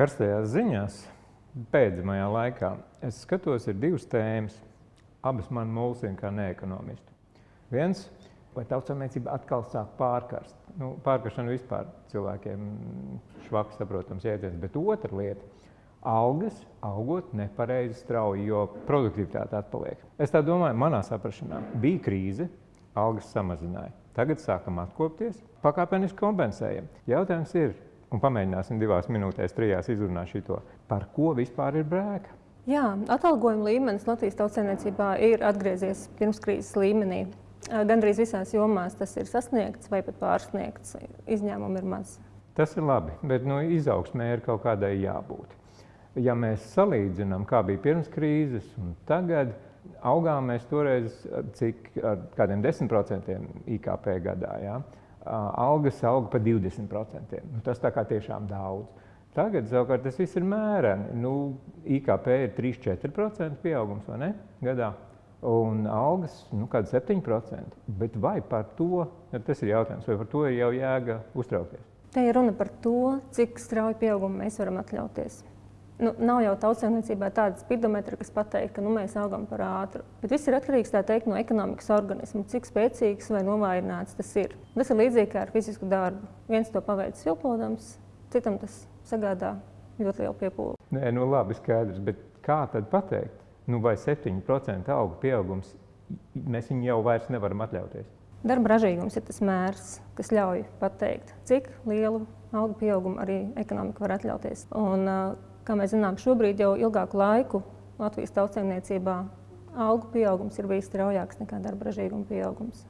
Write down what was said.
Karstajās ziņās pēdējā laikā es skatos, ir divas tēmas. Abas man mulsina kā neekonomistu. Viens, vai tautsāmniecība atkal sāk pārkarst. Nu, pārkaršana vispār cilvēkiem švaki saprotams jēdziens. Bet otra lieta - algas augot nepareizi strauji, jo produktivitāte atpaliek. Es tā domāju, manā saprašanā bija krīze, algas samazināja. Tagad sākam atkopties, pakāpeniski kompensējam. Jautājums ir, un pamēģināsim divās minūtēs, trijās izrunāt šito, par ko vispār ir brēka. Jā, atalgojuma līmenis Latvijas tautsēmniecībā ir atgriezies pirmskrīzes līmenī. Gandrīz visās jomās tas ir sasniegts vai pat pārsniegts. Izņēmumi ir maz. Tas ir labi, bet nu, izaugsmē ir kaut kādai jābūt. Ja mēs salīdzinām, kā bija pirms krīzes un tagad, augām mēs toreiz cik ar kādiem 10% IKP gadā. Ja? Algas auga pa 20%. Nu, tas tā kā tiešām daudz. Tagad savukārt tas viss ir mēreni. Nu, IKP ir 3-4% pieaugums vai ne gadā. Un algas nu, kāda 7%. Bet vai par to, tas ir jautājums, vai par to ir jau jēga uztraukties? Te ir runa par to, cik strauju pieaugumu mēs varam atļauties. Nu, nav jau tautsēmniecībā tāda spidometra, kas pateikt, ka nu, mēs augam par ātru. Bet viss ir atkarīgs teikt, no ekonomikas organisma, cik spēcīgs vai novājināts tas ir. Tas ir līdzīgi kā ar fizisku darbu. Viens to paveic silpodams, citam tas sagādā ļoti lielu piepūli. Nē, nu labi, skaidrs, bet kā tad pateikt? Nu, vai 7% auga pieaugums, mēs viņu jau vairs nevaram atļauties? Darba ražīgums ir tas mērs, kas ļauj pateikt, cik lielu algu pieaugumu arī ekonomika var atļauties. Un, Kā mēs zinām, šobrīd jau ilgāku laiku Latvijas tautsēmniecībā algu pieaugums ir bijis straujāks nekā darba ražīguma pieaugums.